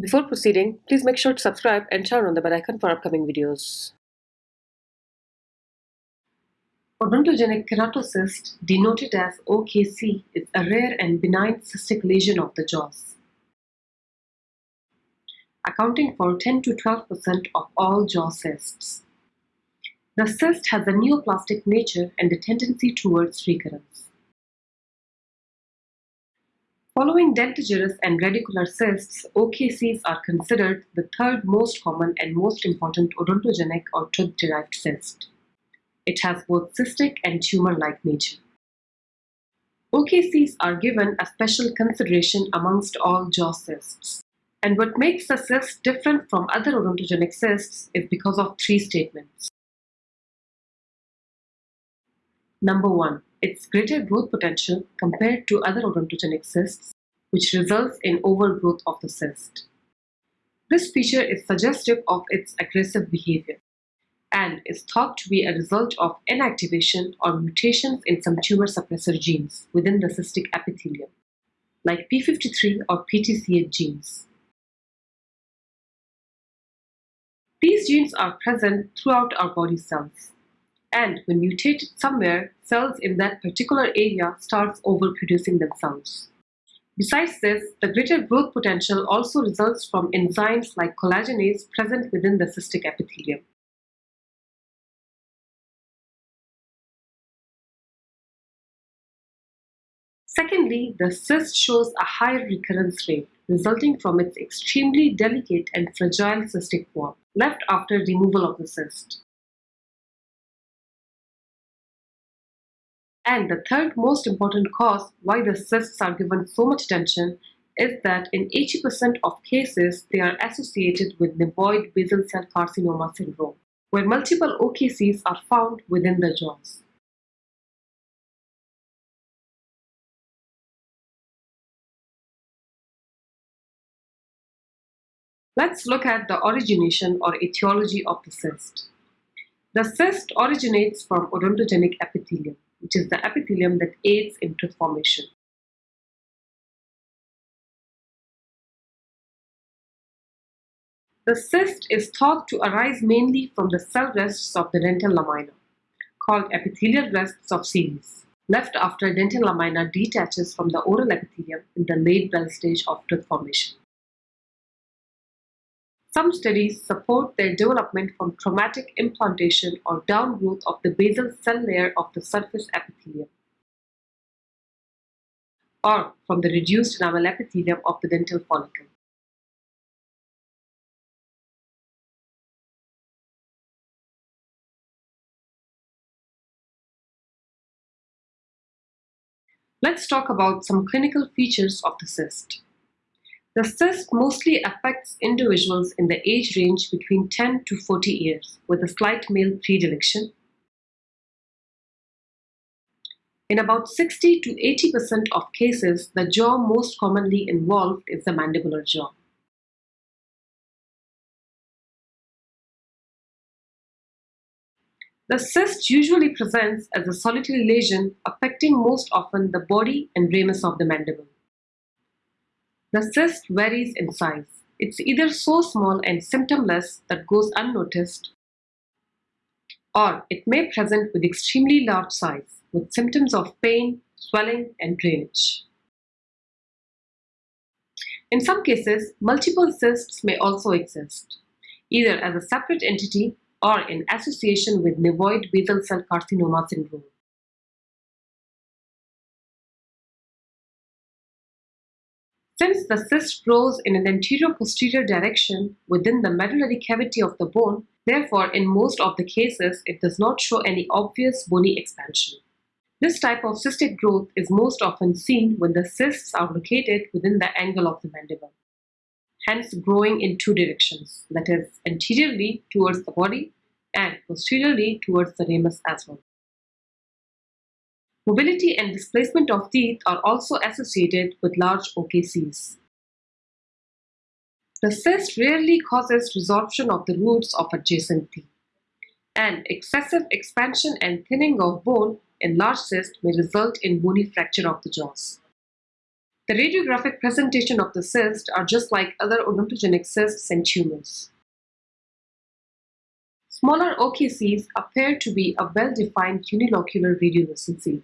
Before proceeding, please make sure to subscribe and turn on the bell icon for upcoming videos. Odontogenic keratocyst, denoted as OKC, is a rare and benign cystic lesion of the jaws, accounting for 10 to 12% of all jaw cysts. The cyst has a neoplastic nature and a tendency towards recurrence. Following dentigerous and radicular cysts, OKCs are considered the third most common and most important odontogenic or tooth-derived cyst. It has both cystic and tumor-like nature. OKCs are given a special consideration amongst all jaw cysts. And what makes a cyst different from other odontogenic cysts is because of three statements. Number one, its greater growth potential compared to other odontogenic cysts, which results in overgrowth of the cyst. This feature is suggestive of its aggressive behavior and is thought to be a result of inactivation or mutations in some tumor suppressor genes within the cystic epithelium, like P53 or PTCH genes. These genes are present throughout our body cells, and when mutated somewhere, cells in that particular area starts overproducing themselves. Besides this, the greater growth potential also results from enzymes like collagenase present within the cystic epithelium. Secondly, the cyst shows a higher recurrence rate resulting from its extremely delicate and fragile cystic wall left after removal of the cyst. And the third most important cause why the cysts are given so much attention is that in 80% of cases they are associated with nevoid basal cell carcinoma syndrome, where multiple OKCs are found within the jaws. Let's look at the origination or etiology of the cyst. The cyst originates from odontogenic epithelium which is the epithelium that aids in tooth formation. The cyst is thought to arise mainly from the cell rests of the dental lamina, called epithelial rests of Serres, left after dental lamina detaches from the oral epithelium in the late Bell stage of tooth formation. Some studies support their development from traumatic implantation or downgrowth of the basal cell layer of the surface epithelium or from the reduced enamel epithelium of the dental follicle. Let's talk about some clinical features of the cyst. The cyst mostly affects individuals in the age range between 10 to 40 years, with a slight male predilection. In about 60 to 80% of cases, the jaw most commonly involved is the mandibular jaw. The cyst usually presents as a solitary lesion affecting most often the body and ramus of the mandible. The cyst varies in size. It's either so small and symptomless that goes unnoticed, or it may present with extremely large size, with symptoms of pain, swelling, and drainage. In some cases, multiple cysts may also exist, either as a separate entity or in association with nevoid basal cell carcinoma syndrome. Since the cyst grows in an anterior-posterior direction within the medullary cavity of the bone, therefore in most of the cases it does not show any obvious bony expansion. This type of cystic growth is most often seen when the cysts are located within the angle of the mandible, hence growing in two directions, that is, anteriorly towards the body and posteriorly towards the ramus as well. Mobility and displacement of teeth are also associated with large OKCs. The cyst rarely causes resorption of the roots of adjacent teeth, and excessive expansion and thinning of bone in large cysts may result in bony fracture of the jaws. The radiographic presentation of the cyst are just like other odontogenic cysts and tumors. Smaller OKCs appear to be a well-defined unilocular radiolucency.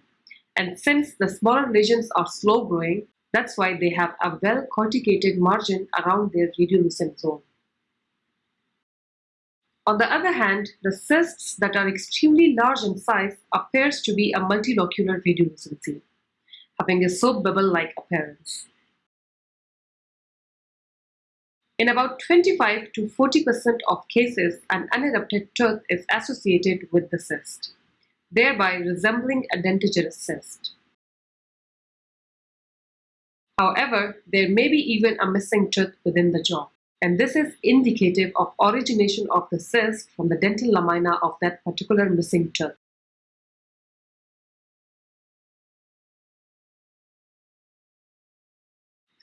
And since the smaller lesions are slow growing, that's why they have a well-corticated margin around their radiolucent zone. On the other hand, the cysts that are extremely large in size appears to be a multilocular radiolucency, having a soap bubble-like appearance. In about 25 to 40% of cases, an unerupted tooth is associated with the cyst, thereby resembling a dentigerous cyst. However, there may be even a missing tooth within the jaw, and this is indicative of origination of the cyst from the dental lamina of that particular missing tooth.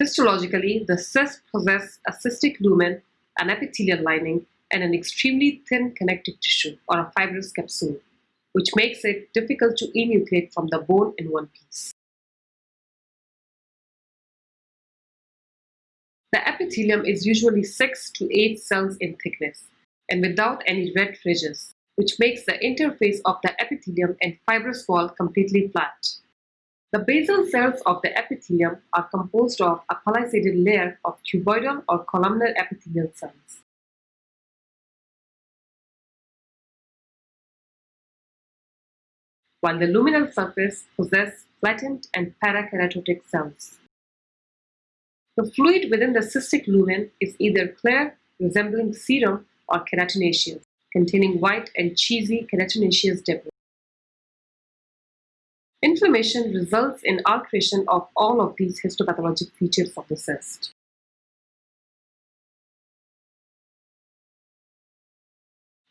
Histologically, the cysts possess a cystic lumen, an epithelial lining, and an extremely thin connective tissue, or a fibrous capsule, which makes it difficult to enucleate from the bone in one piece. The epithelium is usually 6 to 8 cells in thickness, and without any rete ridges, which makes the interface of the epithelium and fibrous wall completely flat. The basal cells of the epithelium are composed of a palisaded layer of cuboidal or columnar epithelial cells. while the luminal surface possess flattened and parakeratotic cells. The fluid within the cystic lumen is either clear, resembling serum, or keratinaceous, containing white and cheesy keratinaceous debris. Inflammation results in alteration of all of these histopathologic features of the cyst.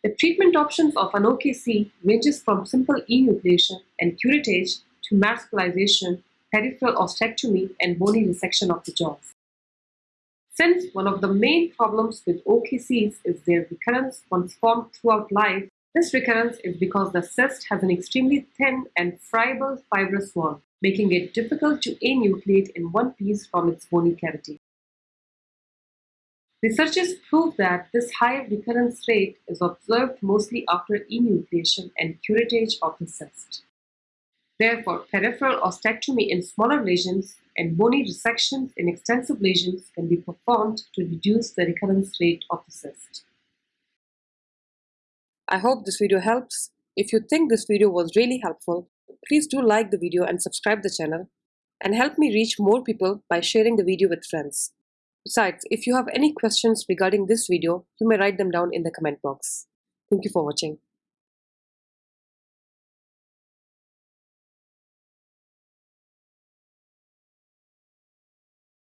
The treatment options of an OKC ranges from simple enucleation and curettage to marsupialization, peripheral ostectomy, and bony resection of the jaws. Since one of the main problems with OKCs is their recurrence once formed throughout life, this recurrence is because the cyst has an extremely thin and friable fibrous wall, making it difficult to enucleate in one piece from its bony cavity. Researchers prove that this high recurrence rate is observed mostly after enucleation and curettage of the cyst. Therefore, peripheral ostectomy in smaller lesions and bony resections in extensive lesions can be performed to reduce the recurrence rate of the cyst. I hope this video helps. If you think this video was really helpful, please do like the video and subscribe the channel and help me reach more people by sharing the video with friends. Besides, if you have any questions regarding this video, you may write them down in the comment box. Thank you for watching.